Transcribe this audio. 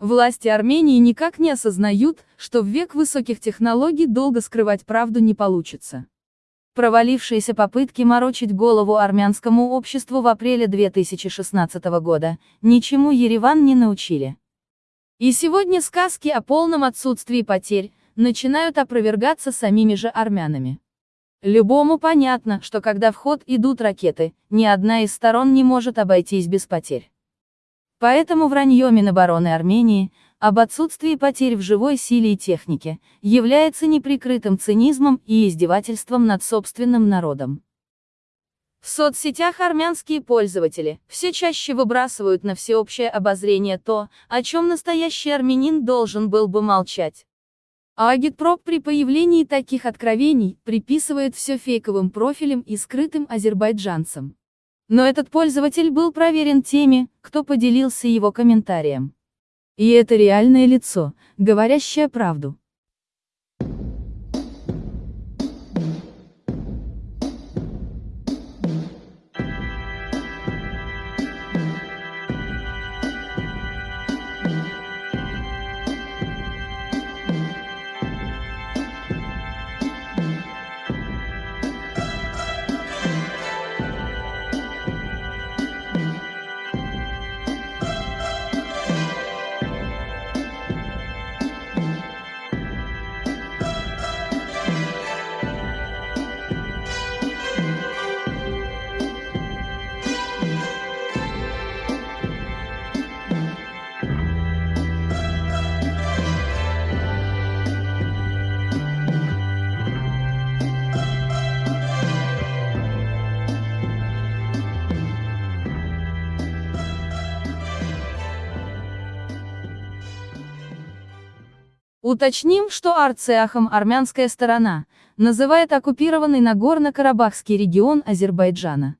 Власти Армении никак не осознают, что в век высоких технологий долго скрывать правду не получится. Провалившиеся попытки морочить голову армянскому обществу в апреле 2016 года, ничему Ереван не научили. И сегодня сказки о полном отсутствии потерь, начинают опровергаться самими же армянами. Любому понятно, что когда в ход идут ракеты, ни одна из сторон не может обойтись без потерь. Поэтому вранье Минобороны Армении, об отсутствии потерь в живой силе и технике, является неприкрытым цинизмом и издевательством над собственным народом. В соцсетях армянские пользователи все чаще выбрасывают на всеобщее обозрение то, о чем настоящий армянин должен был бы молчать. А агитпроп при появлении таких откровений приписывает все фейковым профилям и скрытым азербайджанцам. Но этот пользователь был проверен теми, кто поделился его комментарием. И это реальное лицо, говорящее правду. Уточним, что Арцеахом армянская сторона называет оккупированный Нагорно-Карабахский регион Азербайджана.